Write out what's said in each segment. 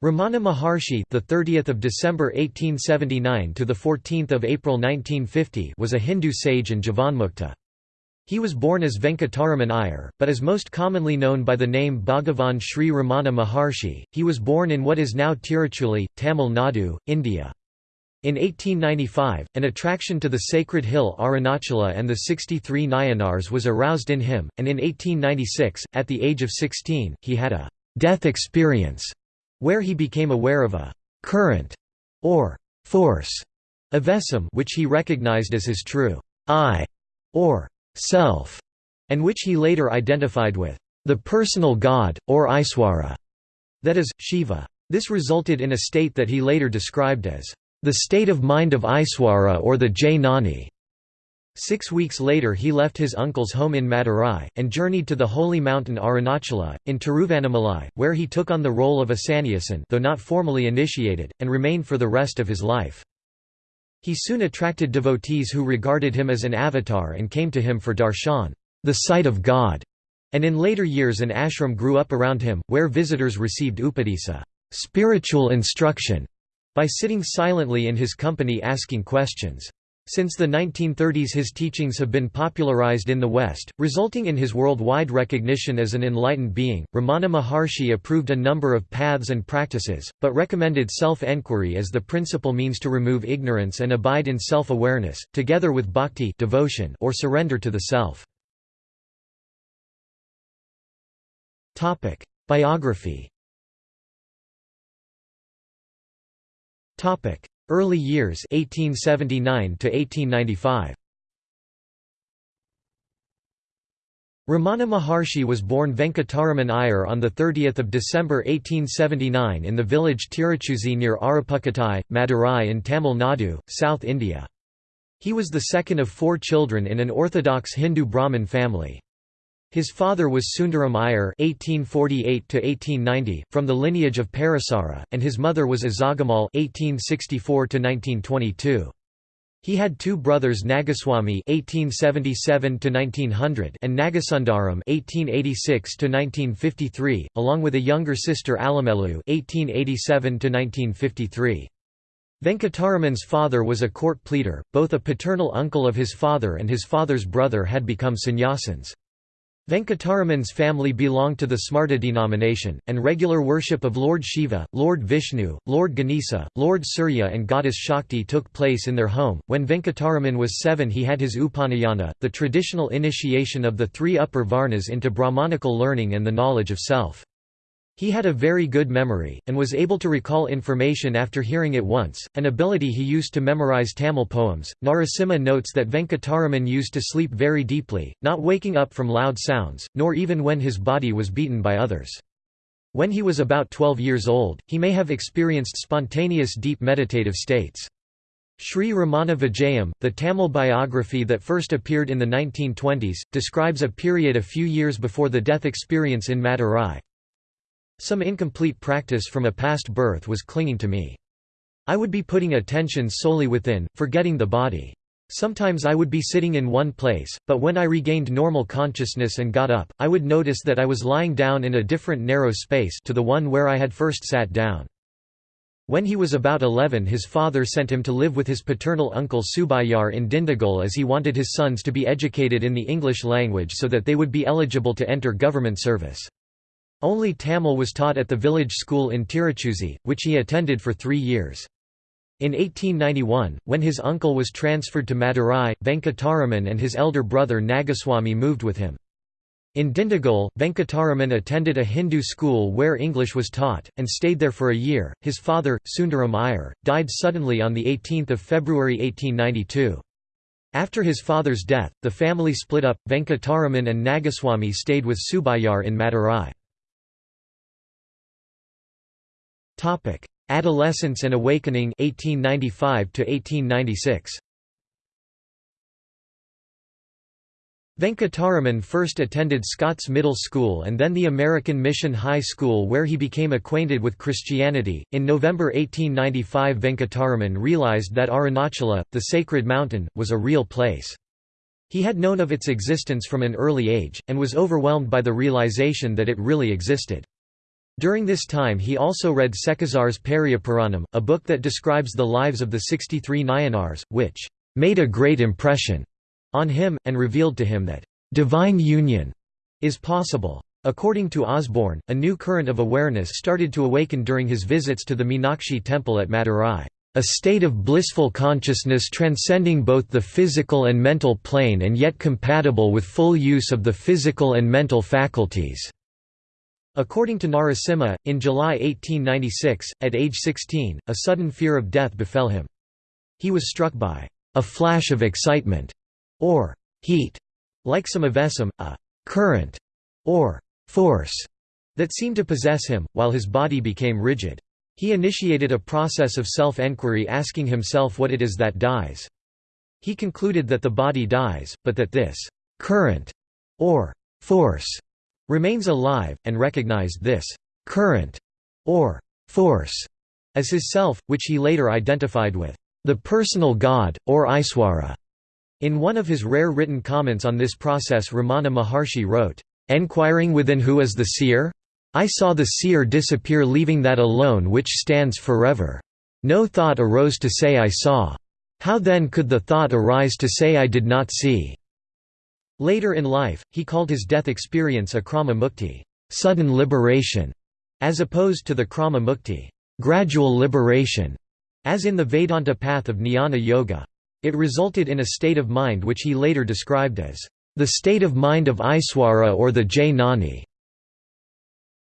Ramana Maharshi, the 30th of December 1879 to the 14th of April 1950, was a Hindu sage and Jivanmukta. He was born as Venkataraman Iyer, but is most commonly known by the name Bhagavan Sri Ramana Maharshi. He was born in what is now Tiruchuli, Tamil Nadu, India. In 1895, an attraction to the sacred hill Arunachala and the 63 Nayanars was aroused in him, and in 1896, at the age of 16, he had a death experience where he became aware of a current or force avesam which he recognized as his true I or self, and which he later identified with the personal god, or Iswara, that is, Shiva. This resulted in a state that he later described as the state of mind of Iswara or the Jnani. Six weeks later he left his uncle's home in Madurai, and journeyed to the holy mountain Arunachala, in Tiruvannamalai, where he took on the role of a sannyasin though not formally initiated, and remained for the rest of his life. He soon attracted devotees who regarded him as an avatar and came to him for darshan the sight of God", and in later years an ashram grew up around him, where visitors received upadesa spiritual instruction", by sitting silently in his company asking questions. Since the 1930s his teachings have been popularized in the West, resulting in his worldwide recognition as an enlightened being. Ramana Maharshi approved a number of paths and practices, but recommended self-enquiry as the principal means to remove ignorance and abide in self-awareness, together with bhakti devotion or surrender to the self. Biography Early years 1879 to 1895. Ramana Maharshi was born Venkataraman Iyer on 30 December 1879 in the village Tiruchuzi near Arupukottai, Madurai in Tamil Nadu, South India. He was the second of four children in an orthodox Hindu Brahmin family. His father was Sundaram Iyer (1848–1890) from the lineage of Parasara, and his mother was Azagamal (1864–1922). He had two brothers Nagaswamy (1877–1900) and Nagasundaram (1886–1953), along with a younger sister Alamelu (1887–1953). Venkataraman's father was a court pleader, both a paternal uncle of his father and his father's brother had become sannyasins. Venkataraman's family belonged to the Smarta denomination, and regular worship of Lord Shiva, Lord Vishnu, Lord Ganesha, Lord Surya and goddess Shakti took place in their home. When Venkataraman was seven he had his Upanayana, the traditional initiation of the three upper varnas into Brahmanical learning and the knowledge of self. He had a very good memory, and was able to recall information after hearing it once, an ability he used to memorize Tamil poems. Narasimha notes that Venkataraman used to sleep very deeply, not waking up from loud sounds, nor even when his body was beaten by others. When he was about 12 years old, he may have experienced spontaneous deep meditative states. Sri Ramana Vijayam, the Tamil biography that first appeared in the 1920s, describes a period a few years before the death experience in Madurai, some incomplete practice from a past birth was clinging to me. I would be putting attention solely within, forgetting the body. Sometimes I would be sitting in one place, but when I regained normal consciousness and got up, I would notice that I was lying down in a different narrow space to the one where I had first sat down. When he was about 11 his father sent him to live with his paternal uncle Subayar in Dindigul as he wanted his sons to be educated in the English language so that they would be eligible to enter government service. Only Tamil was taught at the village school in Tiruchuzi, which he attended for three years. In 1891, when his uncle was transferred to Madurai, Venkataraman and his elder brother Nagaswamy moved with him. In Dindigul, Venkataraman attended a Hindu school where English was taught, and stayed there for a year. His father, Sundaram Iyer, died suddenly on 18 February 1892. After his father's death, the family split up. Venkataraman and Nagaswamy stayed with Subayar in Madurai. Topic: Adolescence and Awakening 1895 to 1896. Venkataraman first attended Scott's Middle School and then the American Mission High School where he became acquainted with Christianity. In November 1895, Venkataraman realized that Arunachala, the sacred mountain, was a real place. He had known of its existence from an early age, and was overwhelmed by the realization that it really existed. During this time he also read Sekkizhar's Periyapuranam, a book that describes the lives of the 63 Nayanars, which made a great impression on him, and revealed to him that divine union is possible. According to Osborne, a new current of awareness started to awaken during his visits to the Meenakshi temple at Madurai. A state of blissful consciousness transcending both the physical and mental plane and yet compatible with full use of the physical and mental faculties. According to Narasimha, in July 1896, at age 16, a sudden fear of death befell him. He was struck by a flash of excitement, or heat, like some avesam, a current, or force, that seemed to possess him, while his body became rigid. He initiated a process of self-enquiry asking himself what it is that dies. He concluded that the body dies, but that this current, or force, remains alive, and recognized this current or force as his self, which he later identified with the personal God, or Iswara. In one of his rare written comments on this process Ramana Maharshi wrote, "...enquiring within who is the seer? I saw the seer disappear leaving that alone which stands forever. No thought arose to say I saw. How then could the thought arise to say I did not see?" Later in life, he called his death experience akrama mukti sudden liberation", as opposed to the krama mukti gradual liberation", as in the Vedanta path of jnana yoga. It resulted in a state of mind which he later described as the state of mind of Iswara or the Jnani.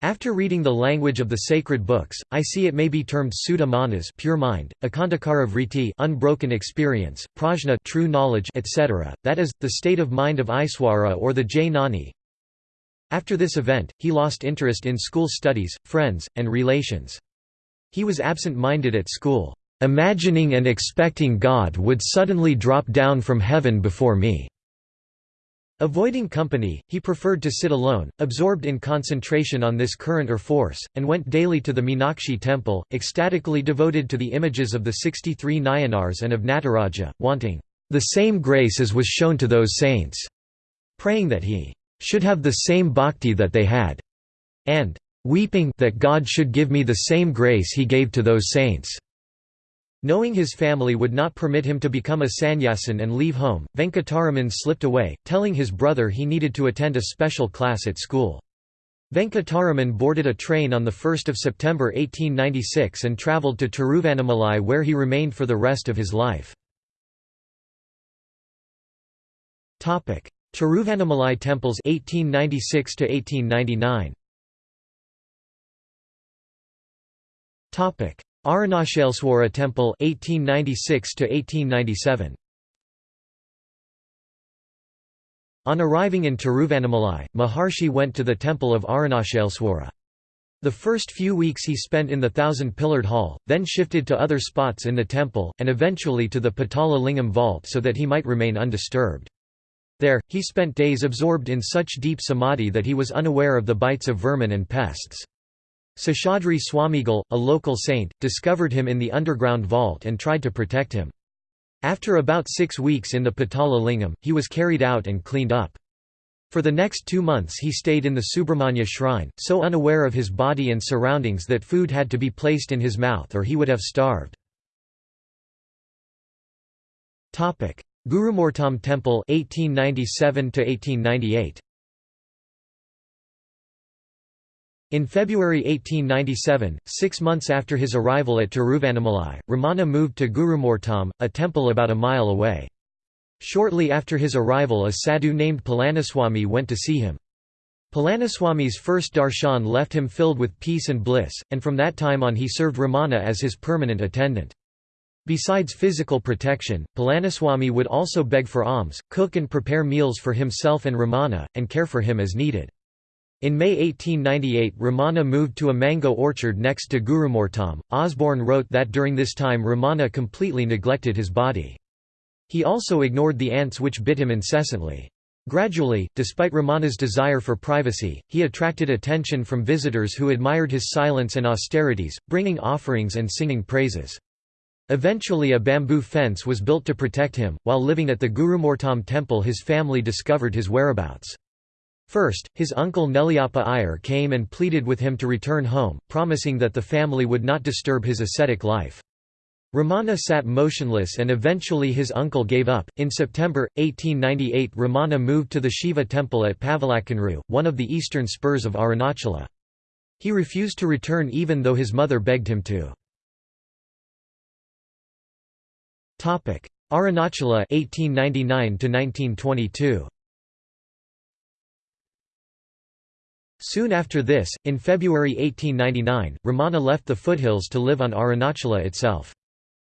After reading the language of the sacred books, I see it may be termed Suddha manas pure mind, Akandakara vritti unbroken experience, prajna true knowledge etc., that is, the state of mind of Iswara or the Jnani. After this event, he lost interest in school studies, friends, and relations. He was absent-minded at school, "...imagining and expecting God would suddenly drop down from heaven before me." Avoiding company, he preferred to sit alone, absorbed in concentration on this current or force, and went daily to the Meenakshi temple, ecstatically devoted to the images of the 63 Nayanars and of Nataraja, wanting the same grace as was shown to those saints, praying that he should have the same bhakti that they had, and weeping that God should give me the same grace he gave to those saints. Knowing his family would not permit him to become a sannyasin and leave home, Venkataraman slipped away, telling his brother he needed to attend a special class at school. Venkataraman boarded a train on 1 September 1896 and travelled to Tiruvannamalai where he remained for the rest of his life. Tiruvannamalai temples 1896 1899. Arunachaleswara Temple 1896 1897 On arriving in Tiruvannamalai, Maharshi went to the temple of Arunachaleswara. The first few weeks he spent in the thousand-pillared hall, then shifted to other spots in the temple, and eventually to the Patala Lingam vault so that he might remain undisturbed. There, he spent days absorbed in such deep samadhi that he was unaware of the bites of vermin and pests. Seshadri Swamigal, a local saint, discovered him in the underground vault and tried to protect him. After about six weeks in the Patala Lingam, he was carried out and cleaned up. For the next two months he stayed in the Subramanya shrine, so unaware of his body and surroundings that food had to be placed in his mouth or he would have starved. Gurumurtam Temple 1897 1898 In February 1897, six months after his arrival at Tiruvannamalai, Ramana moved to Gurumurtam, a temple about a mile away. Shortly after his arrival a sadhu named Palaniswami went to see him. Palaniswami's first darshan left him filled with peace and bliss, and from that time on he served Ramana as his permanent attendant. Besides physical protection, Palaniswami would also beg for alms, cook and prepare meals for himself and Ramana, and care for him as needed. In May 1898 Ramana moved to a mango orchard next to Gurumurtam. Osborne wrote that during this time Ramana completely neglected his body. He also ignored the ants which bit him incessantly. Gradually, despite Ramana's desire for privacy, he attracted attention from visitors who admired his silence and austerities, bringing offerings and singing praises. Eventually a bamboo fence was built to protect him. While living at the Gurumurtam temple his family discovered his whereabouts. First, his uncle Nelliappa Iyer came and pleaded with him to return home, promising that the family would not disturb his ascetic life. Ramana sat motionless and eventually his uncle gave up. In September 1898, Ramana moved to the Shiva temple at Pavalakkanru, one of the eastern spurs of Arunachala. He refused to return even though his mother begged him to. Arunachala 1899 1922 Soon after this, in February 1899, Ramana left the foothills to live on Arunachala itself.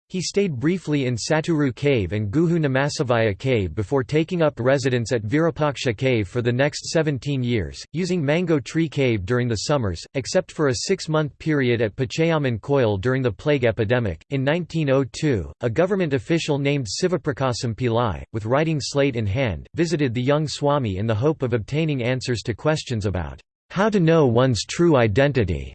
He stayed briefly in Satguru Cave and Guhu Namasivaya Cave before taking up residence at Virupaksha Cave for the next 17 years, using Mango Tree Cave during the summers, except for a six-month period at Pachayaman Koil during the plague epidemic. In 1902, a government official named Sivaprakasam Pillai, with writing slate in hand, visited the young Swami in the hope of obtaining answers to questions about how to know one's true identity.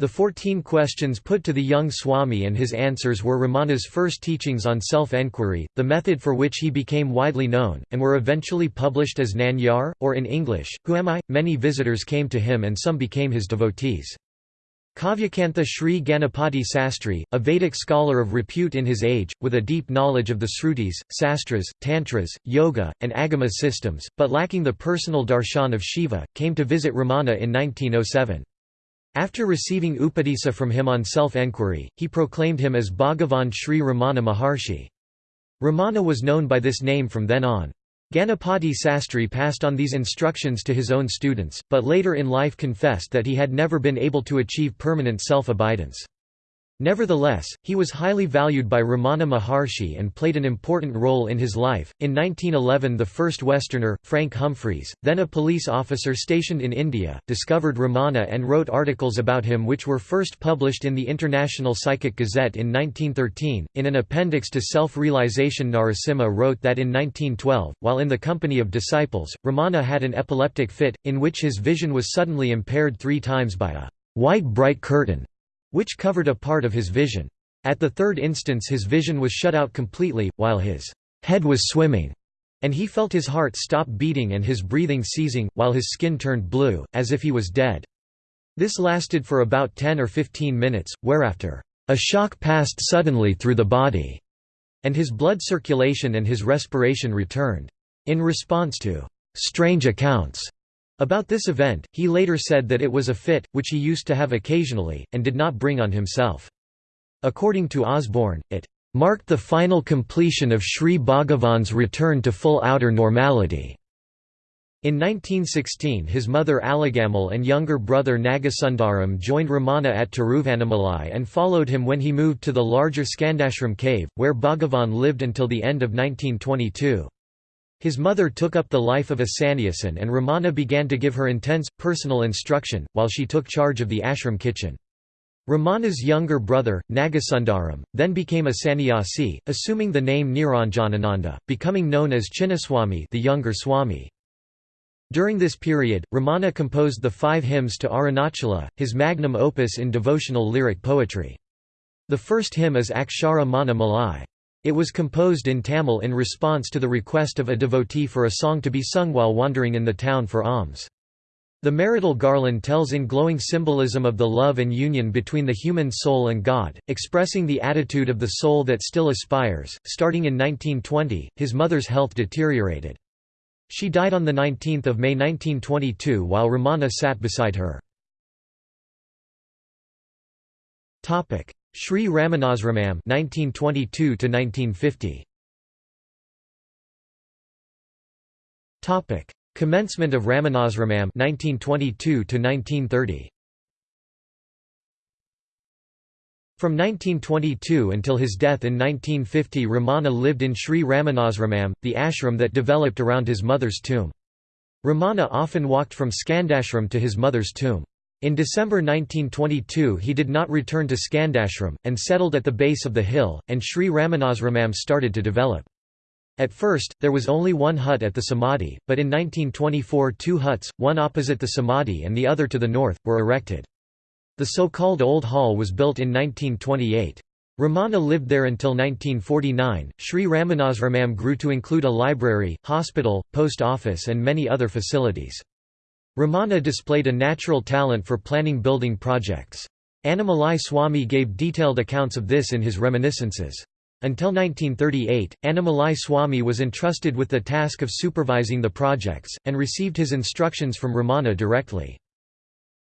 The fourteen questions put to the young Swami and his answers were Ramana's first teachings on self-enquiry, the method for which he became widely known, and were eventually published as Nanyar, or in English, Who Am I? Many visitors came to him and some became his devotees. Kavyakantha Sri Ganapati Sastri, a Vedic scholar of repute in his age, with a deep knowledge of the Srutis, Sastras, Tantras, Yoga, and Agama systems, but lacking the personal darshan of Shiva, came to visit Ramana in 1907. After receiving upadesa from him on self-enquiry, he proclaimed him as Bhagavan Sri Ramana Maharshi. Ramana was known by this name from then on. Ganapati Sastri passed on these instructions to his own students, but later in life confessed that he had never been able to achieve permanent self-abidance. Nevertheless, he was highly valued by Ramana Maharshi and played an important role in his life. In 1911, the first Westerner, Frank Humphreys, then a police officer stationed in India, discovered Ramana and wrote articles about him which were first published in the International Psychic Gazette in 1913. In an appendix to Self Realization, Narasimha wrote that in 1912, while in the company of disciples, Ramana had an epileptic fit, in which his vision was suddenly impaired three times by a white bright curtain which covered a part of his vision. At the third instance his vision was shut out completely, while his head was swimming, and he felt his heart stop beating and his breathing ceasing, while his skin turned blue, as if he was dead. This lasted for about 10 or 15 minutes, whereafter, a shock passed suddenly through the body, and his blood circulation and his respiration returned. In response to strange accounts about this event, he later said that it was a fit, which he used to have occasionally, and did not bring on himself. According to Osborne, it marked the final completion of Sri Bhagavan's return to full outer normality. In 1916 his mother Alagamal and younger brother Nagasundaram joined Ramana at Tiruvannamalai and followed him when he moved to the larger Skandashram cave, where Bhagavan lived until the end of 1922. His mother took up the life of a sannyasin and Ramana began to give her intense, personal instruction, while she took charge of the ashram kitchen. Ramana's younger brother, Nagasundaram, then became a sannyasi, assuming the name Niranjanananda, becoming known as Chinnaswami the younger Swami. During this period, Ramana composed the five hymns to Arunachala, his magnum opus in devotional lyric poetry. The first hymn is Akshara Mana Malai. It was composed in Tamil in response to the request of a devotee for a song to be sung while wandering in the town for alms. The marital garland tells in glowing symbolism of the love and union between the human soul and God, expressing the attitude of the soul that still aspires. Starting in 1920, his mother's health deteriorated. She died on 19 May 1922 while Ramana sat beside her. Sri Ramanasramam 1922 to 1950 Topic Commencement of Ramanasramam (1922–1930). From 1922 until his death in 1950 Ramana lived in Sri Ramanasramam, the ashram that developed around his mother's tomb. Ramana often walked from Skandashram to his mother's tomb. In December 1922 he did not return to Skandashram, and settled at the base of the hill, and Sri Ramanasramam started to develop. At first, there was only one hut at the Samadhi, but in 1924 two huts, one opposite the Samadhi and the other to the north, were erected. The so-called Old Hall was built in 1928. Ramana lived there until 1949. Sri Ramanasramam grew to include a library, hospital, post office, and many other facilities. Ramana displayed a natural talent for planning building projects. Annamalai Swami gave detailed accounts of this in his reminiscences. Until 1938, Annamalai Swami was entrusted with the task of supervising the projects, and received his instructions from Ramana directly.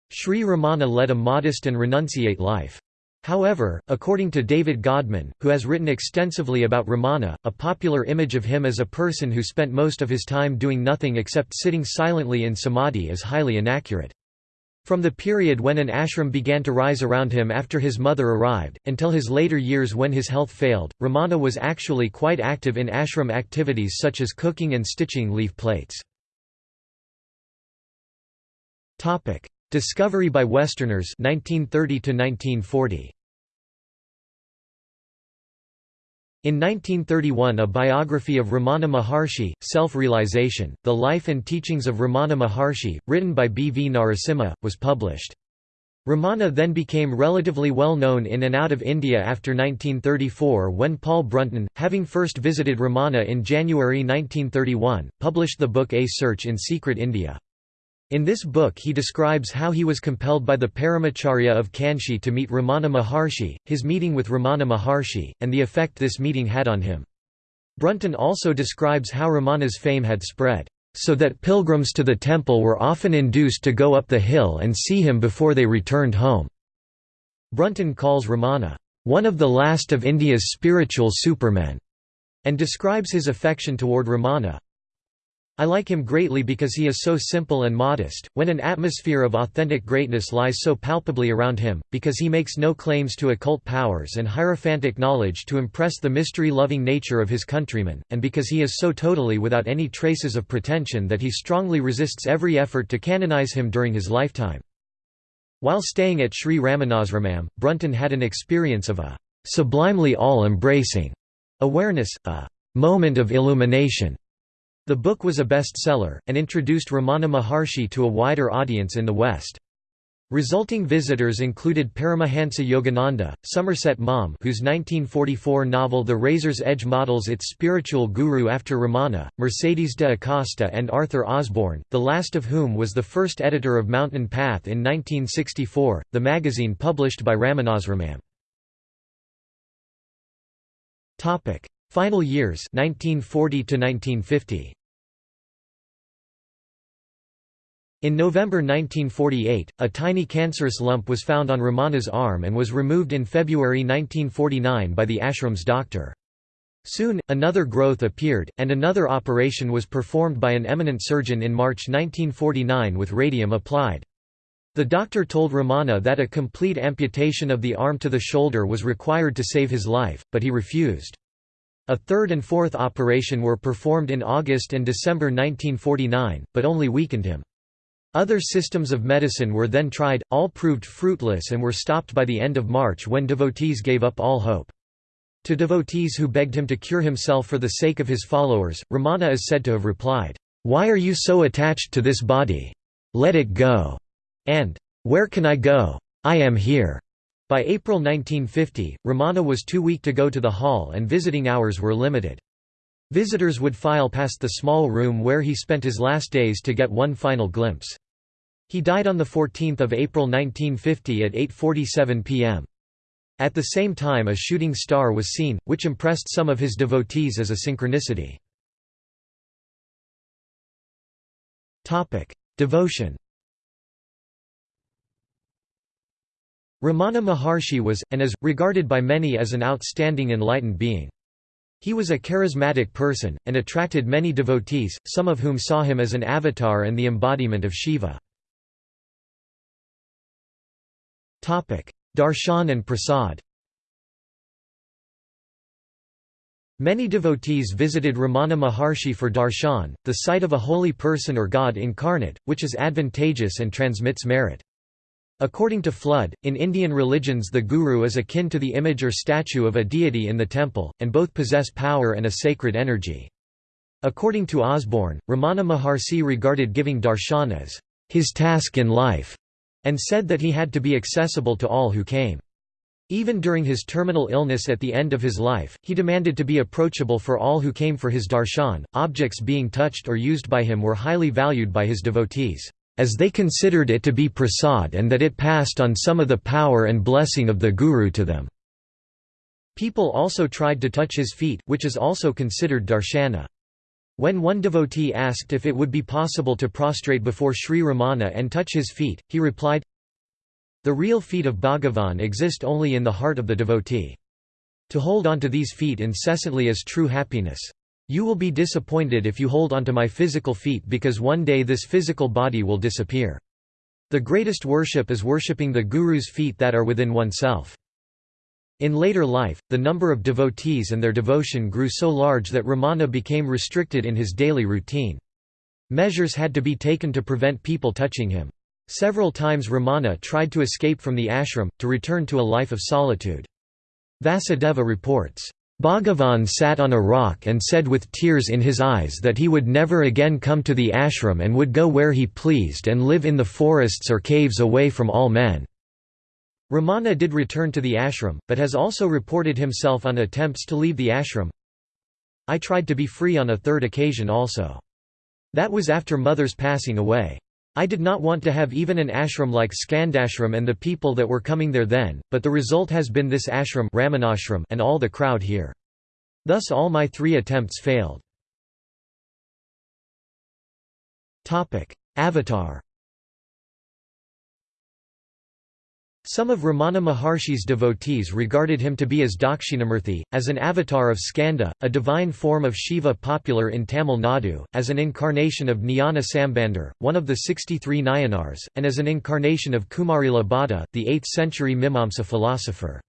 Sri Ramana led a modest and renunciate life. However, according to David Godman, who has written extensively about Ramana, a popular image of him as a person who spent most of his time doing nothing except sitting silently in samadhi is highly inaccurate. From the period when an ashram began to rise around him after his mother arrived, until his later years when his health failed, Ramana was actually quite active in ashram activities such as cooking and stitching leaf plates. Discovery by Westerners 1930 1940. In 1931 a biography of Ramana Maharshi, Self-Realization, The Life and Teachings of Ramana Maharshi, written by B. V. Narasimha, was published. Ramana then became relatively well known in and out of India after 1934 when Paul Brunton, having first visited Ramana in January 1931, published the book A Search in Secret India. In this book he describes how he was compelled by the Paramacharya of Kanchi to meet Ramana Maharshi, his meeting with Ramana Maharshi, and the effect this meeting had on him. Brunton also describes how Ramana's fame had spread, so that pilgrims to the temple were often induced to go up the hill and see him before they returned home. Brunton calls Ramana, one of the last of India's spiritual supermen, and describes his affection toward Ramana, I like him greatly because he is so simple and modest, when an atmosphere of authentic greatness lies so palpably around him, because he makes no claims to occult powers and hierophantic knowledge to impress the mystery-loving nature of his countrymen, and because he is so totally without any traces of pretension that he strongly resists every effort to canonize him during his lifetime. While staying at Sri Ramanasramam, Brunton had an experience of a sublimely all-embracing awareness, a moment of illumination the book was a bestseller, and introduced Ramana Maharshi to a wider audience in the West. Resulting visitors included Paramahansa Yogananda, Somerset Maugham whose 1944 novel The Razor's Edge models its spiritual guru after Ramana, Mercedes de Acosta and Arthur Osborne, the last of whom was the first editor of Mountain Path in 1964, the magazine published by Ramanasramam. Final years 1940 1950. In November 1948, a tiny cancerous lump was found on Ramana's arm and was removed in February 1949 by the ashram's doctor. Soon, another growth appeared, and another operation was performed by an eminent surgeon in March 1949 with radium applied. The doctor told Ramana that a complete amputation of the arm to the shoulder was required to save his life, but he refused. A third and fourth operation were performed in August and December 1949, but only weakened him. Other systems of medicine were then tried, all proved fruitless and were stopped by the end of March when devotees gave up all hope. To devotees who begged him to cure himself for the sake of his followers, Ramana is said to have replied, "'Why are you so attached to this body? Let it go!' and "'Where can I go? I am here!' By April 1950, Ramana was too weak to go to the hall and visiting hours were limited. Visitors would file past the small room where he spent his last days to get one final glimpse. He died on 14 April 1950 at 8.47 pm. At the same time a shooting star was seen, which impressed some of his devotees as a synchronicity. Devotion Ramana Maharshi was, and is, regarded by many as an outstanding enlightened being. He was a charismatic person, and attracted many devotees, some of whom saw him as an avatar and the embodiment of Shiva. Darshan and prasad Many devotees visited Ramana Maharshi for darshan, the sight of a holy person or god incarnate, which is advantageous and transmits merit. According to Flood, in Indian religions the guru is akin to the image or statue of a deity in the temple, and both possess power and a sacred energy. According to Osborne, Ramana Maharshi regarded giving darshan as his task in life, and said that he had to be accessible to all who came. Even during his terminal illness at the end of his life, he demanded to be approachable for all who came for his darshan. Objects being touched or used by him were highly valued by his devotees, as they considered it to be prasad and that it passed on some of the power and blessing of the Guru to them. People also tried to touch his feet, which is also considered darshana. When one devotee asked if it would be possible to prostrate before Sri Ramana and touch his feet, he replied, the real feet of Bhagavan exist only in the heart of the devotee. To hold onto these feet incessantly is true happiness. You will be disappointed if you hold onto my physical feet because one day this physical body will disappear. The greatest worship is worshipping the Guru's feet that are within oneself. In later life, the number of devotees and their devotion grew so large that Ramana became restricted in his daily routine. Measures had to be taken to prevent people touching him. Several times Ramana tried to escape from the ashram, to return to a life of solitude. Vasudeva reports, Bhagavan sat on a rock and said with tears in his eyes that he would never again come to the ashram and would go where he pleased and live in the forests or caves away from all men. Ramana did return to the ashram, but has also reported himself on attempts to leave the ashram. I tried to be free on a third occasion also. That was after mother's passing away. I did not want to have even an ashram like Skandashram and the people that were coming there then, but the result has been this ashram Ramanashram and all the crowd here. Thus all my three attempts failed. Avatar Some of Ramana Maharshi's devotees regarded him to be as Dakshinamurthy, as an avatar of Skanda, a divine form of Shiva popular in Tamil Nadu, as an incarnation of Jnana Sambandar, one of the 63 Nayanars, and as an incarnation of Kumarila Bhatta, the 8th-century Mimamsa philosopher.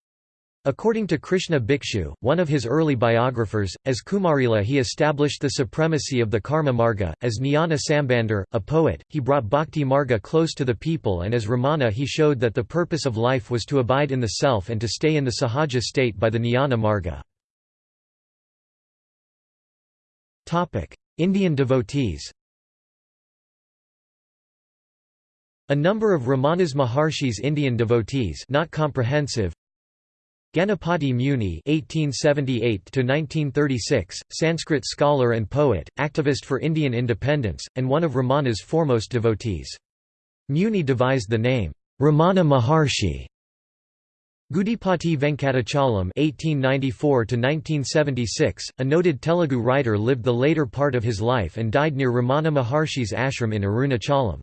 According to Krishna Bhikshu, one of his early biographers, as Kumarila he established the supremacy of the Karma Marga, as Jnana Sambandar, a poet, he brought Bhakti Marga close to the people and as Ramana he showed that the purpose of life was to abide in the self and to stay in the sahaja state by the Jnana Marga. Indian devotees A number of Ramana's Maharshi's Indian devotees not comprehensive, Ganapati Muni (1878–1936), Sanskrit scholar and poet, activist for Indian independence, and one of Ramana's foremost devotees. Muni devised the name Ramana Maharshi. Gudipati Venkatachalam (1894–1976), a noted Telugu writer, lived the later part of his life and died near Ramana Maharshi's ashram in Arunachalam.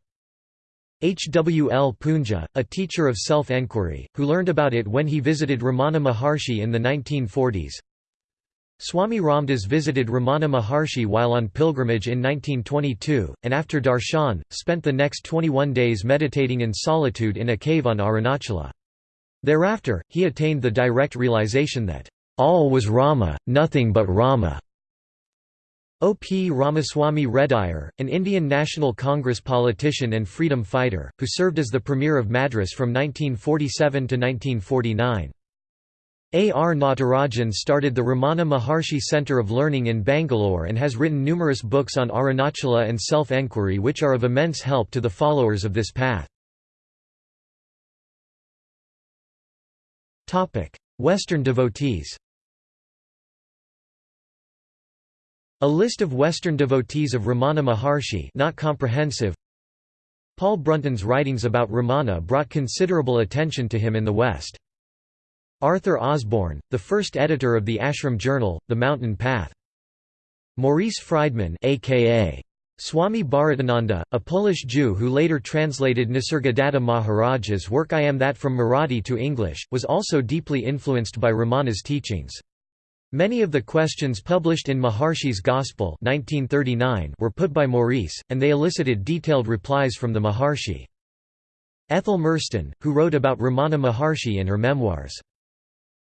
H. W. L. Poonja, a teacher of self-enquiry, who learned about it when he visited Ramana Maharshi in the 1940s. Swami Ramdas visited Ramana Maharshi while on pilgrimage in 1922, and after darshan, spent the next 21 days meditating in solitude in a cave on Arunachala. Thereafter, he attained the direct realization that, "...all was Rama, nothing but Rama." O. P. Ramaswamy Rediyar, an Indian National Congress politician and freedom fighter, who served as the Premier of Madras from 1947 to 1949. A. R. Natarajan started the Ramana Maharshi Centre of Learning in Bangalore and has written numerous books on Arunachala and self-enquiry which are of immense help to the followers of this path. Western devotees A list of Western devotees of Ramana Maharshi not comprehensive. Paul Brunton's writings about Ramana brought considerable attention to him in the West. Arthur Osborne, the first editor of the ashram journal, The Mountain Path. Maurice Frydman aka Swami Bharatananda, a Polish Jew who later translated Nisargadatta Maharaj's work I Am That from Marathi to English, was also deeply influenced by Ramana's teachings. Many of the questions published in Maharshi's Gospel 1939 were put by Maurice, and they elicited detailed replies from the Maharshi. Ethel Merston, who wrote about Ramana Maharshi in her memoirs.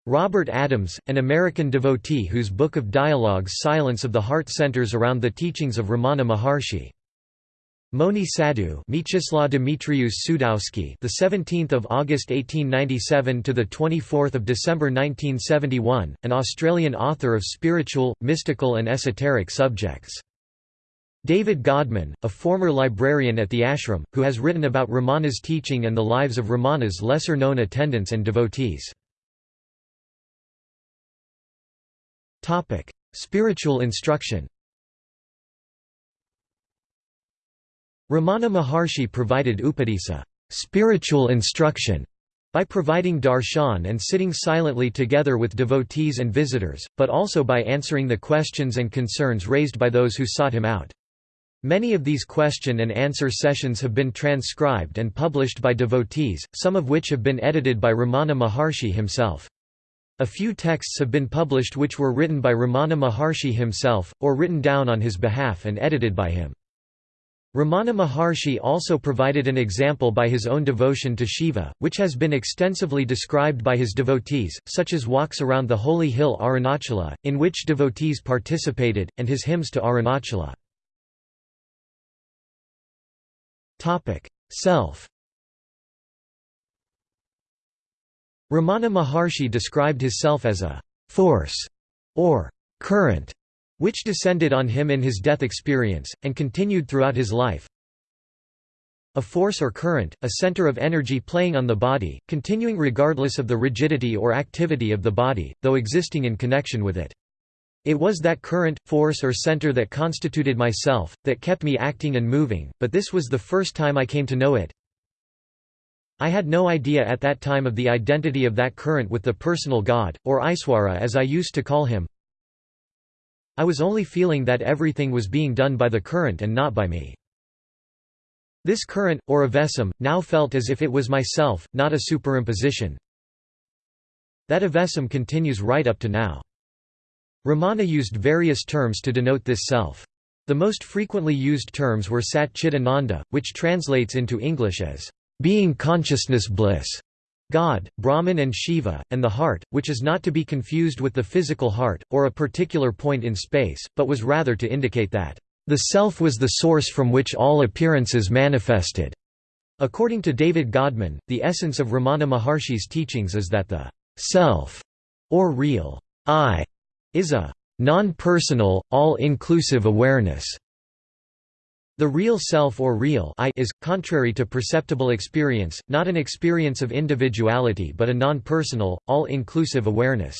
Robert Adams, an American devotee whose Book of Dialogues Silence of the Heart centers around the teachings of Ramana Maharshi. Mouni Sadhu, Mieczyslaw Dmitrius Sudowski, the 17th of August 1897 to the 24th of December 1971, an Australian author of spiritual, mystical and esoteric subjects. David Godman, a former librarian at the ashram, who has written about Ramana's teaching and the lives of Ramana's lesser-known attendants and devotees. Topic: Spiritual instruction. Ramana Maharshi provided upadesa spiritual instruction by providing darshan and sitting silently together with devotees and visitors, but also by answering the questions and concerns raised by those who sought him out. Many of these question and answer sessions have been transcribed and published by devotees, some of which have been edited by Ramana Maharshi himself. A few texts have been published which were written by Ramana Maharshi himself, or written down on his behalf and edited by him. Ramana Maharshi also provided an example by his own devotion to Shiva, which has been extensively described by his devotees, such as walks around the holy hill Arunachala, in which devotees participated, and his hymns to Arunachala. Self Ramana Maharshi described his self as a «force» or «current» which descended on him in his death experience, and continued throughout his life. A force or current, a center of energy playing on the body, continuing regardless of the rigidity or activity of the body, though existing in connection with it. It was that current, force or center that constituted myself, that kept me acting and moving, but this was the first time I came to know it. I had no idea at that time of the identity of that current with the personal God, or Iswara as I used to call him, I was only feeling that everything was being done by the current and not by me. This current, or avesam, now felt as if it was myself, not a superimposition. That avesam continues right up to now. Ramana used various terms to denote this self. The most frequently used terms were Sat Chidananda, which translates into English as, being consciousness bliss, God, Brahman and Shiva, and the heart, which is not to be confused with the physical heart, or a particular point in space, but was rather to indicate that, "...the self was the source from which all appearances manifested." According to David Godman, the essence of Ramana Maharshi's teachings is that the self, or real I, is a non-personal, all-inclusive awareness the real self or real I is, contrary to perceptible experience, not an experience of individuality but a non-personal, all-inclusive awareness.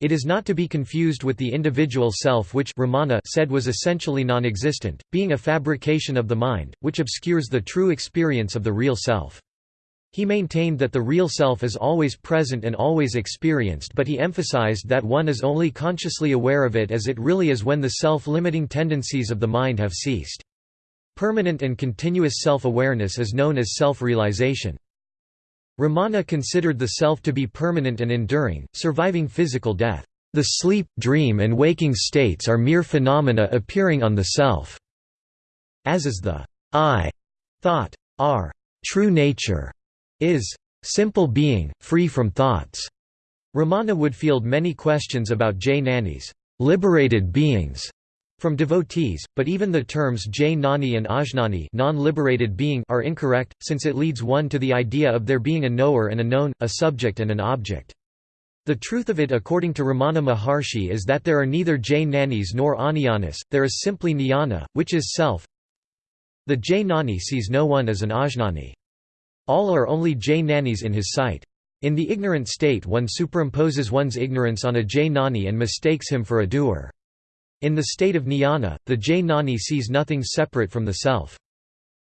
It is not to be confused with the individual self which Ramana said was essentially non-existent, being a fabrication of the mind, which obscures the true experience of the real self. He maintained that the real self is always present and always experienced but he emphasized that one is only consciously aware of it as it really is when the self-limiting tendencies of the mind have ceased. Permanent and continuous self-awareness is known as self-realization. Ramana considered the self to be permanent and enduring, surviving physical death. The sleep, dream and waking states are mere phenomena appearing on the self. As is the I thought. Our true nature is simple being, free from thoughts. Ramana would field many questions about jnani's liberated beings from devotees, but even the terms jnani and ajnani non-liberated being are incorrect, since it leads one to the idea of there being a knower and a known, a subject and an object. The truth of it according to Ramana Maharshi is that there are neither jnanis nor ajnanis, there is simply jnana, which is self. The jnani sees no one as an ajnani. All are only jnanis in his sight. In the ignorant state one superimposes one's ignorance on a jnani and mistakes him for a doer. In the state of jnana, the jnani sees nothing separate from the self.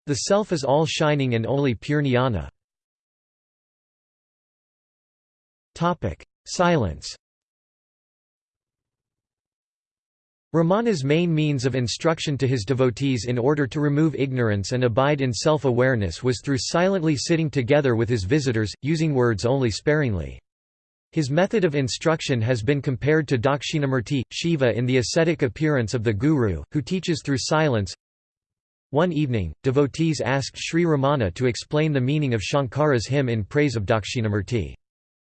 The self is all shining and only pure jnana. Silence Ramana's main means of instruction to his devotees in order to remove ignorance and abide in self-awareness was through silently sitting together with his visitors, using words only sparingly. His method of instruction has been compared to Dakshinamurti, Shiva in the ascetic appearance of the Guru, who teaches through silence. One evening, devotees asked Sri Ramana to explain the meaning of Shankara's hymn in praise of Dakshinamurti.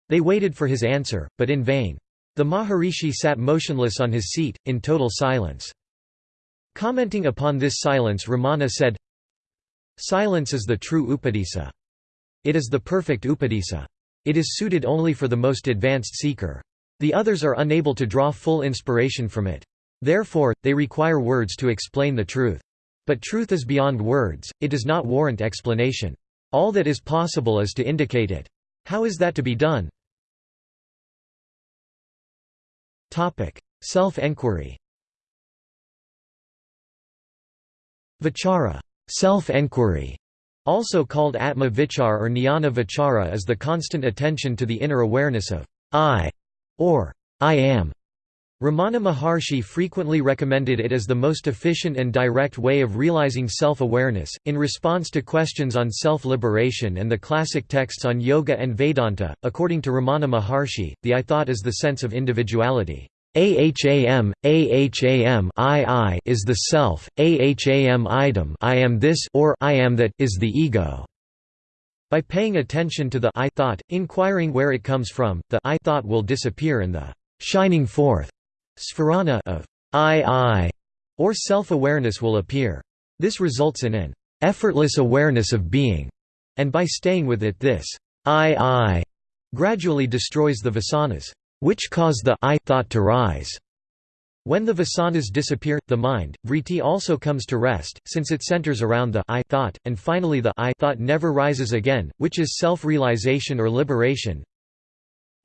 They waited for his answer, but in vain. The Maharishi sat motionless on his seat, in total silence. Commenting upon this silence Ramana said, Silence is the true upadesa. It is the perfect upadesa. It is suited only for the most advanced seeker. The others are unable to draw full inspiration from it. Therefore, they require words to explain the truth. But truth is beyond words, it does not warrant explanation. All that is possible is to indicate it. How is that to be done? Self-enquiry Vichara self-enquiry", also called Atma Vichar or Jnana Vichara is the constant attention to the inner awareness of I, or I am. Ramana Maharshi frequently recommended it as the most efficient and direct way of realizing self-awareness. In response to questions on self-liberation and the classic texts on yoga and Vedanta, according to Ramana Maharshi, the I thought is the sense of individuality. Aham, aham I, I is the self, aham idam I am this or I am that is the ego. By paying attention to the I thought, inquiring where it comes from, the I thought will disappear and the shining forth sphurana of I, I or self-awareness will appear. This results in an effortless awareness of being, and by staying with it this I, I gradually destroys the vasanas which cause the I thought to rise. When the vasanas disappear, the mind, vritti also comes to rest, since it centers around the I thought, and finally the I thought never rises again, which is self-realization or liberation.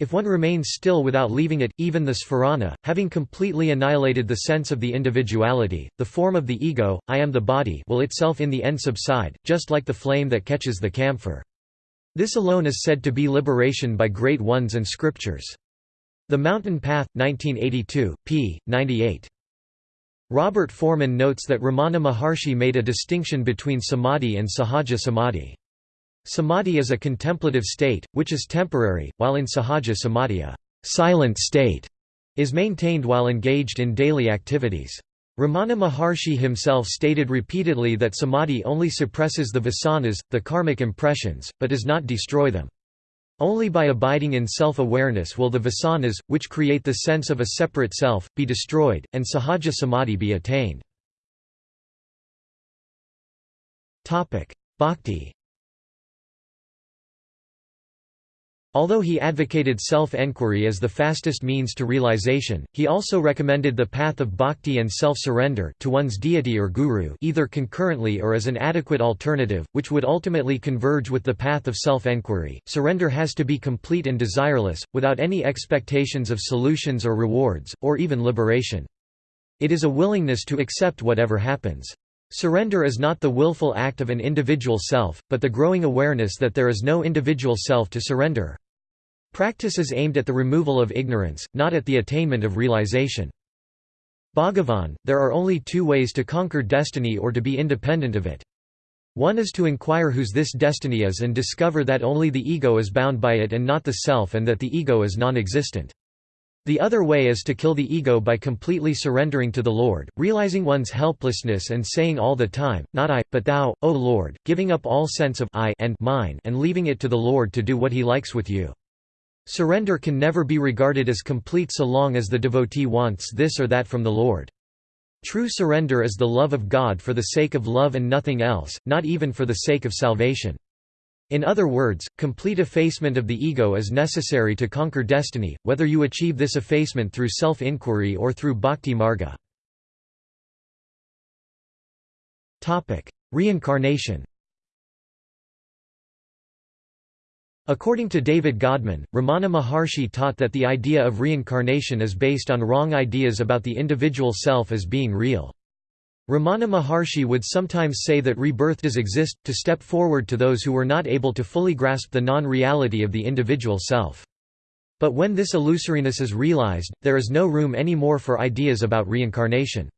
If one remains still without leaving it, even the sphurana, having completely annihilated the sense of the individuality, the form of the ego, I am the body will itself in the end subside, just like the flame that catches the camphor. This alone is said to be liberation by great ones and scriptures. The Mountain Path, 1982, p. 98. Robert Forman notes that Ramana Maharshi made a distinction between samadhi and sahaja samadhi. Samadhi is a contemplative state, which is temporary, while in sahaja samadhi a silent state is maintained while engaged in daily activities. Ramana Maharshi himself stated repeatedly that samadhi only suppresses the vasanas, the karmic impressions, but does not destroy them. Only by abiding in self-awareness will the vasanas, which create the sense of a separate self, be destroyed, and sahaja samadhi be attained. Bhakti Although he advocated self-enquiry as the fastest means to realization, he also recommended the path of bhakti and self-surrender to one's deity or guru either concurrently or as an adequate alternative, which would ultimately converge with the path of self-enquiry. Surrender has to be complete and desireless, without any expectations of solutions or rewards, or even liberation. It is a willingness to accept whatever happens. Surrender is not the willful act of an individual self, but the growing awareness that there is no individual self to surrender. Practice is aimed at the removal of ignorance, not at the attainment of realization. Bhagavan, there are only two ways to conquer destiny or to be independent of it. One is to inquire whose this destiny is and discover that only the ego is bound by it and not the self and that the ego is non-existent. The other way is to kill the ego by completely surrendering to the Lord, realizing one's helplessness and saying all the time, not I, but Thou, O Lord, giving up all sense of I and mine and leaving it to the Lord to do what He likes with you. Surrender can never be regarded as complete so long as the devotee wants this or that from the Lord. True surrender is the love of God for the sake of love and nothing else, not even for the sake of salvation. In other words, complete effacement of the ego is necessary to conquer destiny, whether you achieve this effacement through self-inquiry or through bhakti marga. Reincarnation According to David Godman, Ramana Maharshi taught that the idea of reincarnation is based on wrong ideas about the individual self as being real. Ramana Maharshi would sometimes say that rebirth does exist, to step forward to those who were not able to fully grasp the non-reality of the individual self. But when this illusoriness is realized, there is no room anymore for ideas about reincarnation.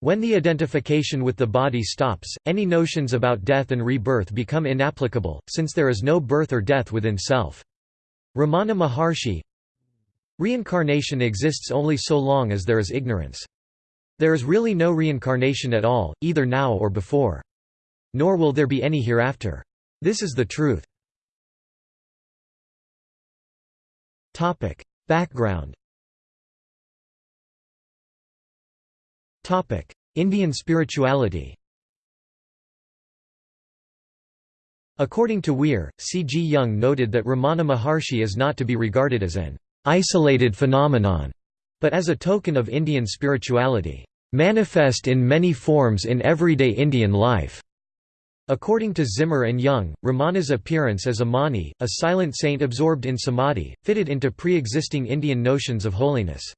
When the identification with the body stops, any notions about death and rebirth become inapplicable, since there is no birth or death within self. Ramana Maharshi Reincarnation exists only so long as there is ignorance. There is really no reincarnation at all, either now or before. Nor will there be any hereafter. This is the truth. Background Indian spirituality According to Weir, C. G. Jung noted that Ramana Maharshi is not to be regarded as an isolated phenomenon, but as a token of Indian spirituality, manifest in many forms in everyday Indian life. According to Zimmer and Jung, Ramana's appearance as a mani, a silent saint absorbed in samadhi, fitted into pre-existing Indian notions of holiness.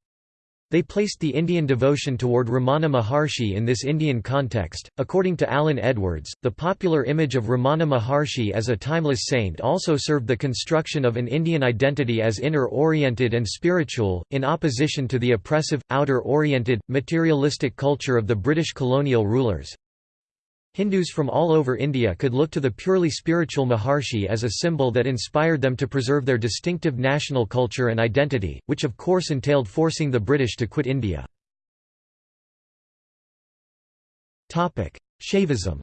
They placed the Indian devotion toward Ramana Maharshi in this Indian context. According to Alan Edwards, the popular image of Ramana Maharshi as a timeless saint also served the construction of an Indian identity as inner oriented and spiritual, in opposition to the oppressive, outer oriented, materialistic culture of the British colonial rulers. Hindus from all over India could look to the purely spiritual Maharshi as a symbol that inspired them to preserve their distinctive national culture and identity, which of course entailed forcing the British to quit India. Shaivism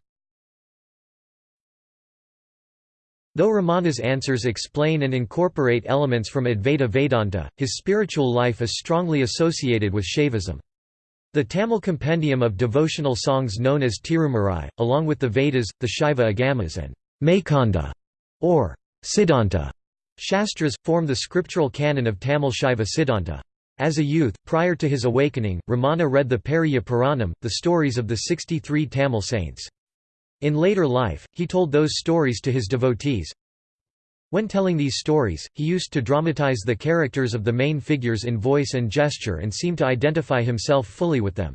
Though Ramana's answers explain and incorporate elements from Advaita Vedanta, his spiritual life is strongly associated with Shaivism. The Tamil compendium of devotional songs known as Tirumurai, along with the Vedas, the Shaiva Agamas and Mekanda, or Siddhanta Shastras, form the scriptural canon of Tamil Shaiva Siddhanta. As a youth, prior to his awakening, Ramana read the Periya Puranam, the stories of the 63 Tamil saints. In later life, he told those stories to his devotees, when telling these stories, he used to dramatize the characters of the main figures in voice and gesture and seemed to identify himself fully with them.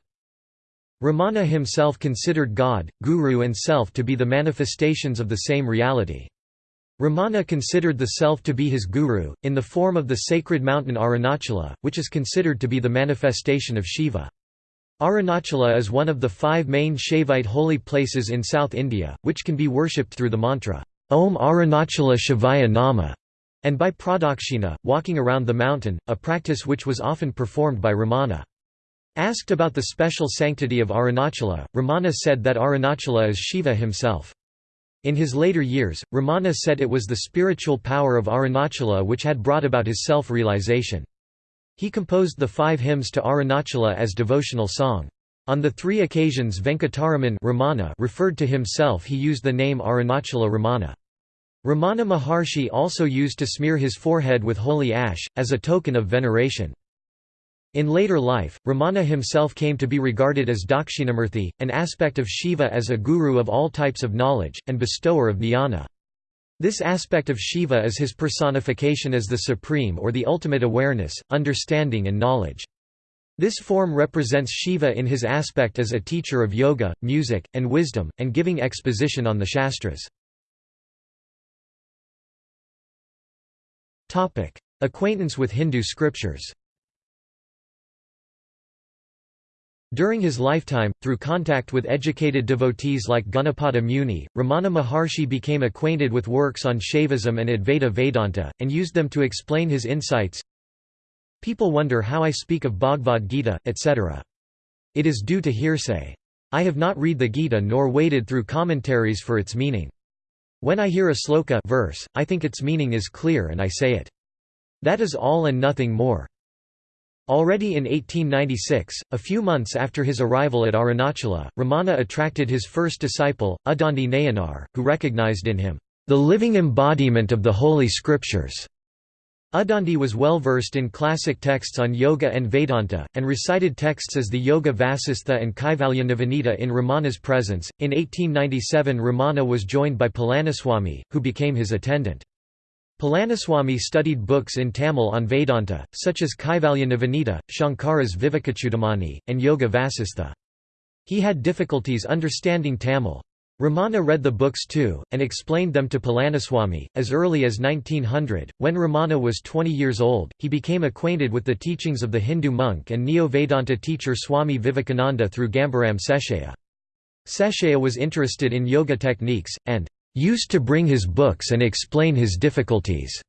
Ramana himself considered God, Guru and Self to be the manifestations of the same reality. Ramana considered the Self to be his Guru, in the form of the sacred mountain Arunachala, which is considered to be the manifestation of Shiva. Arunachala is one of the five main Shaivite holy places in South India, which can be worshipped through the mantra, Om Arunachala Shivaya Nama, and by pradakshina, walking around the mountain, a practice which was often performed by Ramana. Asked about the special sanctity of Arunachala, Ramana said that Arunachala is Shiva himself. In his later years, Ramana said it was the spiritual power of Arunachala which had brought about his self-realization. He composed the five hymns to Arunachala as devotional song. On the three occasions Venkataraman Ramana referred to himself he used the name Arunachala Ramana. Ramana Maharshi also used to smear his forehead with holy ash, as a token of veneration. In later life, Ramana himself came to be regarded as Dakshinamurthy, an aspect of Shiva as a guru of all types of knowledge, and bestower of jnana. This aspect of Shiva is his personification as the supreme or the ultimate awareness, understanding and knowledge. This form represents Shiva in his aspect as a teacher of yoga, music, and wisdom, and giving exposition on the Shastras. Acquaintance with Hindu scriptures During his lifetime, through contact with educated devotees like Ganapati Muni, Ramana Maharshi became acquainted with works on Shaivism and Advaita Vedanta, and used them to explain his insights, People wonder how I speak of Bhagavad Gita, etc. It is due to hearsay. I have not read the Gita nor waded through commentaries for its meaning. When I hear a sloka verse, I think its meaning is clear and I say it. That is all and nothing more. Already in 1896, a few months after his arrival at Arunachala, Ramana attracted his first disciple, Udandi Nayanar, who recognized in him, "...the living embodiment of the Holy Scriptures." Udandi was well versed in classic texts on yoga and Vedanta, and recited texts as the Yoga Vasistha and Kaivalya Navaneeta in Ramana's presence. In 1897, Ramana was joined by Palaniswami, who became his attendant. Palaniswami studied books in Tamil on Vedanta, such as Kaivalya Navaneeta, Shankara's Vivekachudamani, and Yoga Vasistha. He had difficulties understanding Tamil. Ramana read the books too, and explained them to Palaniswami. As early as 1900, when Ramana was 20 years old, he became acquainted with the teachings of the Hindu monk and Neo-Vedanta teacher Swami Vivekananda through Gambaram Seshaya. Seshaya was interested in yoga techniques, and used to bring his books and explain his difficulties.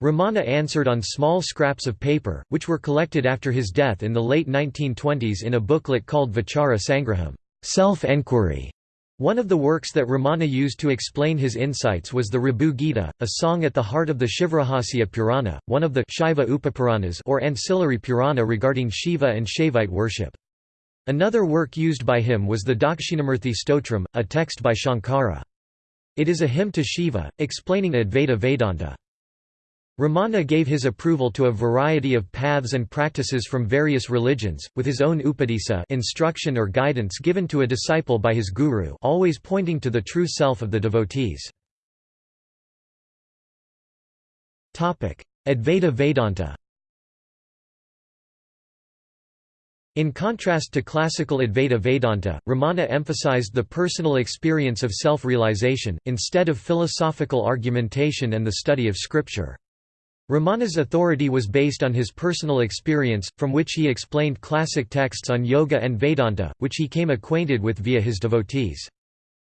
Ramana answered on small scraps of paper, which were collected after his death in the late 1920s in a booklet called Vichara Sangraham self-enquiry", one of the works that Ramana used to explain his insights was the Ribhu Gita, a song at the heart of the Shivrahasya Purana, one of the Shaiva Upapuranas or ancillary Purana regarding Shiva and Shaivite worship. Another work used by him was the Dakshinamurti Stotram, a text by Shankara. It is a hymn to Shiva, explaining Advaita Vedanta. Ramana gave his approval to a variety of paths and practices from various religions, with his own upadesa instruction or guidance given to a disciple by his guru always pointing to the true self of the devotees. Advaita Vedanta In contrast to classical Advaita Vedanta, Ramana emphasized the personal experience of self-realization, instead of philosophical argumentation and the study of scripture. Ramana's authority was based on his personal experience, from which he explained classic texts on yoga and Vedanta, which he came acquainted with via his devotees.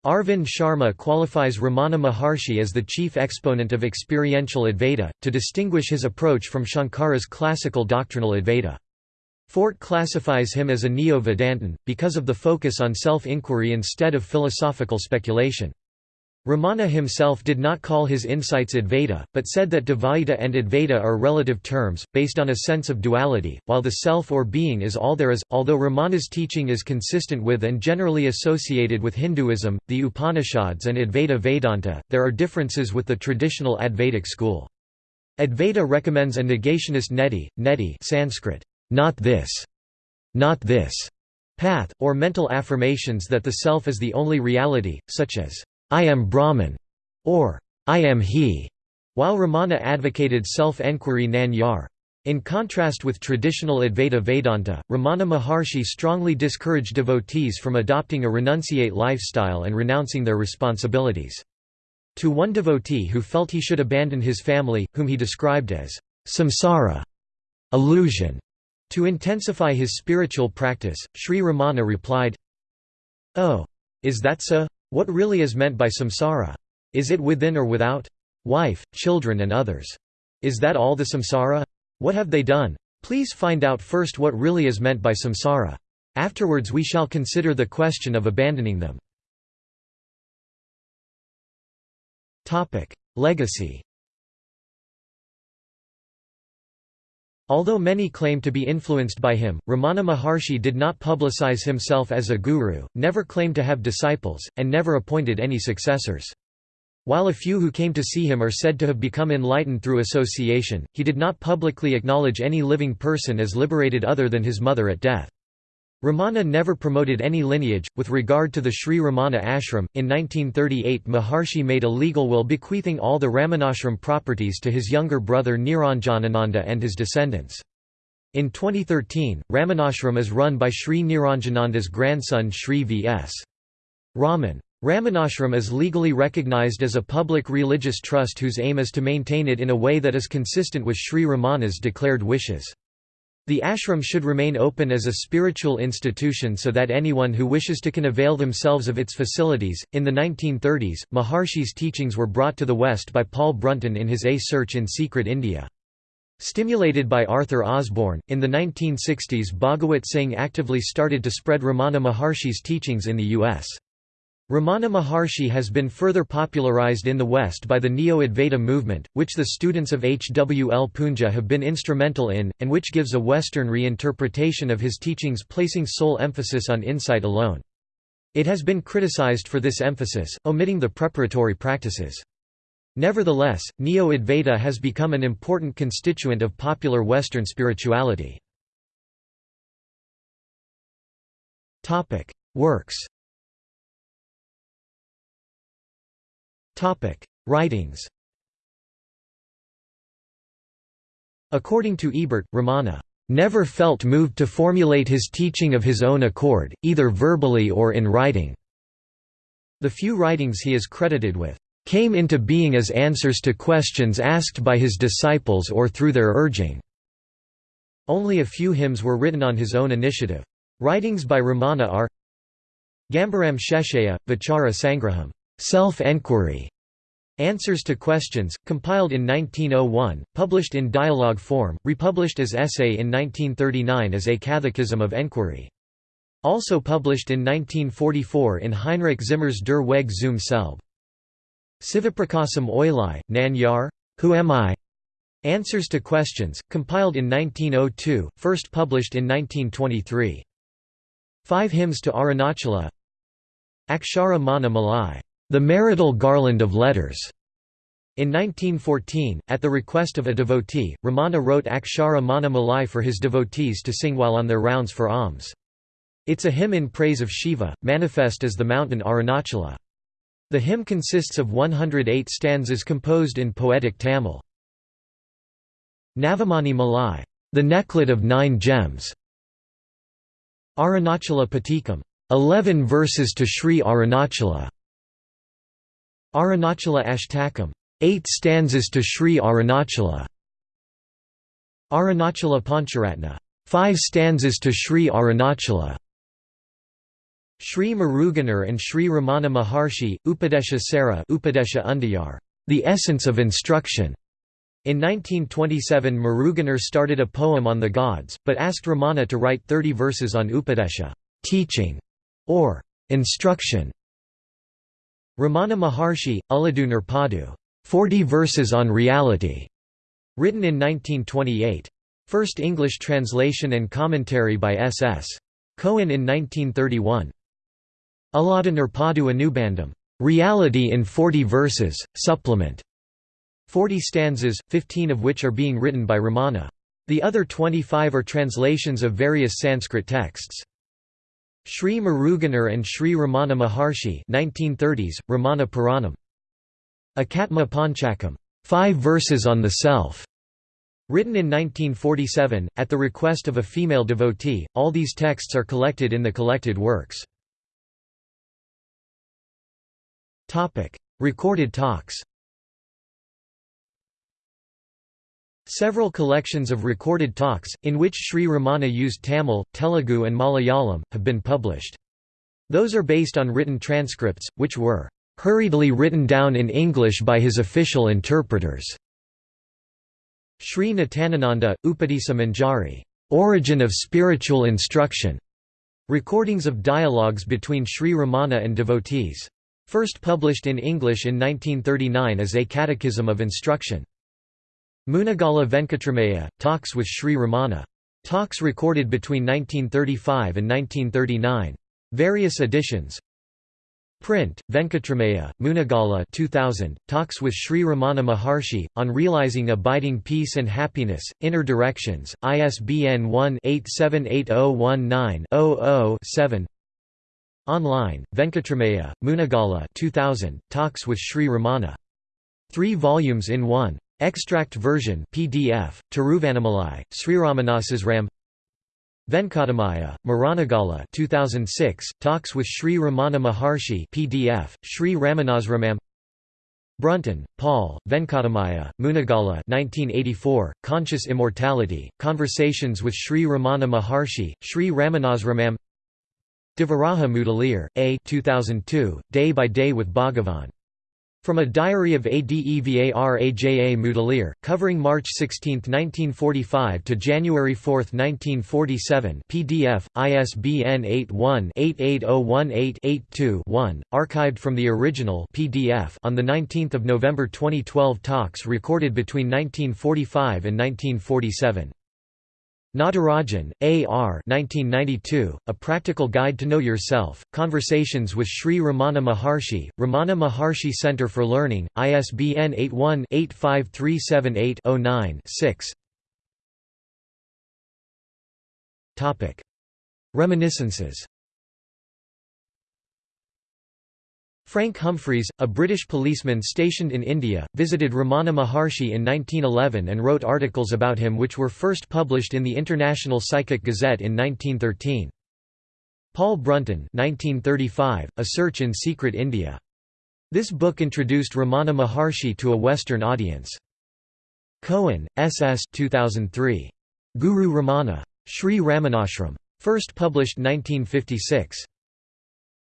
Arvind Sharma qualifies Ramana Maharshi as the chief exponent of experiential Advaita, to distinguish his approach from Shankara's classical doctrinal Advaita. Fort classifies him as a Neo-Vedantin, because of the focus on self-inquiry instead of philosophical speculation. Ramana himself did not call his insights Advaita, but said that Dvaita and Advaita are relative terms, based on a sense of duality, while the self or being is all there is. Although Ramana's teaching is consistent with and generally associated with Hinduism, the Upanishads, and Advaita Vedanta, there are differences with the traditional Advaitic school. Advaita recommends a negationist neti, neti Sanskrit, not this, not this, path, or mental affirmations that the self is the only reality, such as I am Brahman, or I am he, while Ramana advocated self-enquiry nan yar. In contrast with traditional Advaita Vedanta, Ramana Maharshi strongly discouraged devotees from adopting a renunciate lifestyle and renouncing their responsibilities. To one devotee who felt he should abandon his family, whom he described as samsara, illusion, to intensify his spiritual practice, Sri Ramana replied, Oh! Is that so? What really is meant by samsara? Is it within or without? Wife, children and others. Is that all the samsara? What have they done? Please find out first what really is meant by samsara. Afterwards we shall consider the question of abandoning them. Legacy Although many claim to be influenced by him, Ramana Maharshi did not publicize himself as a guru, never claimed to have disciples, and never appointed any successors. While a few who came to see him are said to have become enlightened through association, he did not publicly acknowledge any living person as liberated other than his mother at death. Ramana never promoted any lineage. With regard to the Sri Ramana ashram, in 1938 Maharshi made a legal will bequeathing all the Ramanashram properties to his younger brother Niranjanananda and his descendants. In 2013, Ramanashram is run by Sri Niranjananda's grandson Sri V.S. Raman. Ramanashram is legally recognized as a public religious trust whose aim is to maintain it in a way that is consistent with Sri Ramana's declared wishes. The ashram should remain open as a spiritual institution so that anyone who wishes to can avail themselves of its facilities. In the 1930s, Maharshi's teachings were brought to the West by Paul Brunton in his A Search in Secret India. Stimulated by Arthur Osborne, in the 1960s Bhagawat Singh actively started to spread Ramana Maharshi's teachings in the U.S. Ramana Maharshi has been further popularized in the West by the Neo-Advaita movement, which the students of H. W. L. Poonja have been instrumental in, and which gives a Western reinterpretation of his teachings placing sole emphasis on insight alone. It has been criticized for this emphasis, omitting the preparatory practices. Nevertheless, Neo-Advaita has become an important constituent of popular Western spirituality. Works Writings According to Ebert, Ramana never felt moved to formulate his teaching of his own accord, either verbally or in writing. The few writings he is credited with came into being as answers to questions asked by his disciples or through their urging. Only a few hymns were written on his own initiative. Writings by Ramana are Gambaram Sheshaya, Vichara Sangraham Self-Enquiry Answers to Questions, compiled in 1901, published in dialogue form, republished as essay in 1939 as A Catechism of Enquiry. Also published in 1944 in Heinrich Zimmer's Der Weg zum Selb. Sivaprakasam Pillai, Nan Yar? Who Am I? Answers to Questions, compiled in 1902, first published in 1923. Five Hymns to Arunachala Akshara Mana Malai the Marital Garland of Letters. In 1914, at the request of a devotee, Ramana wrote Akshara Mana Malai for his devotees to sing while on their rounds for alms. It's a hymn in praise of Shiva, manifest as the mountain Arunachala. The hymn consists of 108 stanzas composed in poetic Tamil. Navamani Malai, the necklet of nine gems, Arunachala Patikam. 11 verses to Sri Arunachala. Arunachala Ashtakam. 8 stanzas to Sri Arunachala. Arunachala Pancharatna. 5 stanzas to Sri Arunachala. Sri Muruganar and Sri Ramana Maharshi, Upadesha Sara Upadesha Undayar, The Essence of Instruction. In 1927 Muruganar started a poem on the gods, but asked Ramana to write 30 verses on Upadesha teaching", or instruction. Ramana Maharshi, Ulladu Narpadu 40 verses on reality, written in 1928. First English translation and commentary by S. S. Cohen in 1931. Ulladu Narpadu Anubandham, Reality in 40 verses, supplement. 40 stanzas, 15 of which are being written by Ramana. The other 25 are translations of various Sanskrit texts. Sri Muruganar and Sri Ramana Maharshi 1930s, Ramana Puranam. Ekatma Panchakam, five verses on the self. Written in 1947, at the request of a female devotee, all these texts are collected in the collected works. Recorded talks Several collections of recorded talks, in which Sri Ramana used Tamil, Telugu and Malayalam, have been published. Those are based on written transcripts, which were hurriedly written down in English by his official interpreters. Sri Nityananda, Upadesa Manjari, Origin of Spiritual Instruction, recordings of dialogues between Sri Ramana and devotees. First published in English in 1939 as A Catechism of Instruction. Munagala Venkatrameya, talks with Sri Ramana. Talks recorded between 1935 and 1939. Various editions Print, Venkatrameya, Munagala 2000, Talks with Sri Ramana Maharshi, on Realizing Abiding Peace and Happiness, Inner Directions, ISBN 1-878019-00-7 Online, Venkatrameya, Munagala 2000, Talks with Sri Ramana. Three volumes in one. Extract version PDF, Tiruvannamalai, Sriramanasasram Venkatamaya, Maranagala 2006, Talks with Sri Ramana Maharshi PDF, Sri Ramanasramam Brunton, Paul, Venkatamaya, Munagala 1984, Conscious Immortality, Conversations with Sri Ramana Maharshi, Sri Ramanasramam Devaraja Mudaliar, A 2002, Day by Day with Bhagavan from a diary of Adevaraja Mudaliar, covering March 16, 1945 to January 4, 1947 PDF, ISBN 81-880188-2-1, archived from the original PDF on 19 November 2012 talks recorded between 1945 and 1947. Natarajan, A. R. 1992, A Practical Guide to Know Yourself, Conversations with Sri Ramana Maharshi, Ramana Maharshi Center for Learning, ISBN 81-85378-09-6 Reminiscences Frank Humphreys, a British policeman stationed in India, visited Ramana Maharshi in 1911 and wrote articles about him which were first published in the International Psychic Gazette in 1913. Paul Brunton 1935, A Search in Secret India. This book introduced Ramana Maharshi to a Western audience. Cohen, S. S. 2003. Guru Ramana. Sri Ramanashram. First published 1956.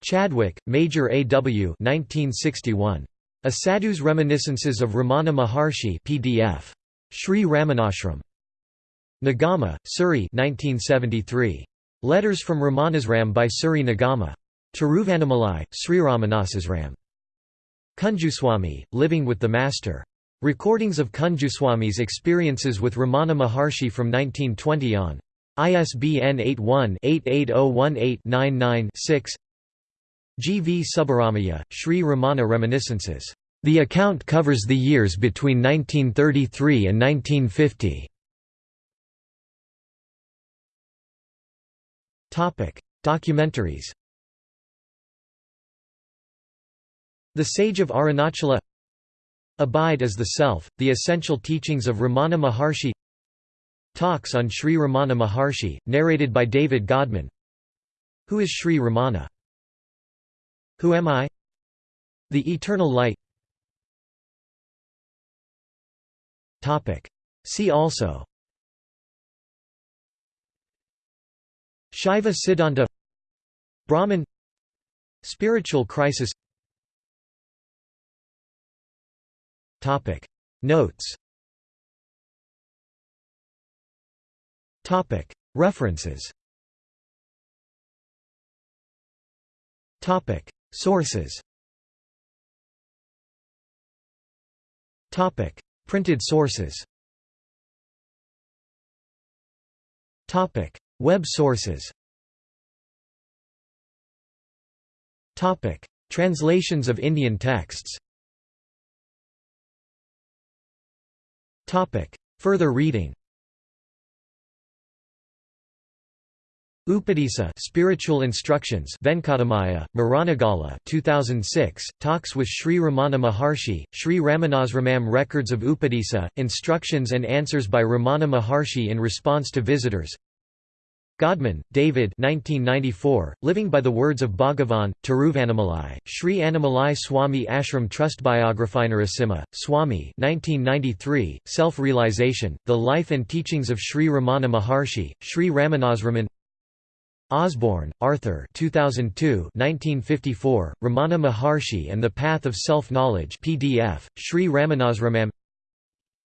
Chadwick, Major A. W. 1961. A Sadhu's Reminiscences of Ramana Maharshi PDF. Sri Ramanashram. Nagama, Suri 1973. Letters from Ramanasram by Suri Nagamma. Tiruvannamalai, Sri Ramanasasram. Kunjuswami, Living with the Master. Recordings of Kunjuswami's experiences with Ramana Maharshi from 1920 on. ISBN 81-88018996 G. V. Subbaramaya, Sri Ramana Reminiscences. The account covers the years between 1933 and 1950. Documentaries The Sage of Arunachala Abide as the Self, The Essential Teachings of Ramana Maharshi Talks on Sri Ramana Maharshi, narrated by David Godman Who is Sri Ramana? Who am I? The Eternal Light. Topic. See also. Shaiva Siddhanta. Brahman. Spiritual crisis. Topic. Notes. Topic. References Sources. Topic: Printed sources. Topic: Web sources. Topic: Translations of Indian texts. Topic: Further reading Upadisa Spiritual Instructions Venkatamaya, Maranagala 2006, Talks with Sri Ramana Maharshi, Sri Ramanasramam Records of Upadisa, Instructions and Answers by Ramana Maharshi in Response to Visitors. Godman, David 1994, Living by the Words of Bhagavan, Tiruvannamalai, Sri Annamalai Swami Ashram Trust Biography Narasimha, Swami 1993, Self-Realization, The Life and Teachings of Sri Ramana Maharshi, Sri Ramanasraman Osborne, Arthur 2002 1954, Ramana Maharshi and the Path of Self-Knowledge PDF, Sri Ramanasramam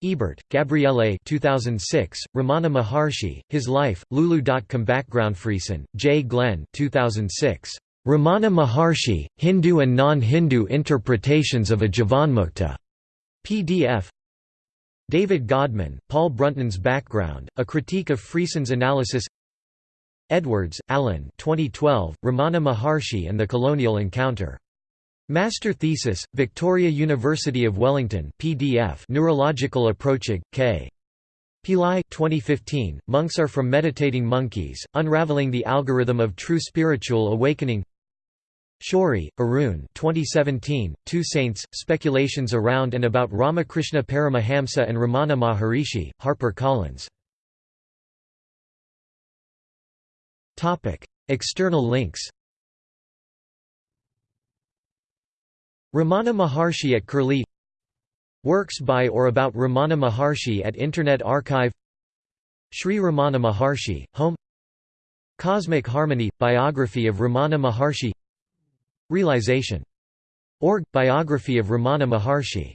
Ebert, Gabriele 2006, Ramana Maharshi, His Life, Lulu.com Background Friesen, J. Glenn 2006, Ramana Maharshi, Hindu and Non-Hindu Interpretations of a Jivanmukta. PDF David Godman, Paul Brunton's Background, A Critique of Friesen's Analysis Edwards, Alan 2012, Ramana Maharshi and the Colonial Encounter. Master Thesis, Victoria University of Wellington PDF Neurological Approaching, K. Pillai 2015, Monks are from Meditating Monkeys, Unraveling the Algorithm of True Spiritual Awakening Shourie, Arun 2017, Two Saints, Speculations Around and About Ramakrishna Paramahamsa and Ramana Maharishi, HarperCollins External links Ramana Maharshi at Curlie Works by or about Ramana Maharshi at Internet Archive Sri Ramana Maharshi, Home Cosmic Harmony – Biography of Ramana Maharshi Realization. Org – Biography of Ramana Maharshi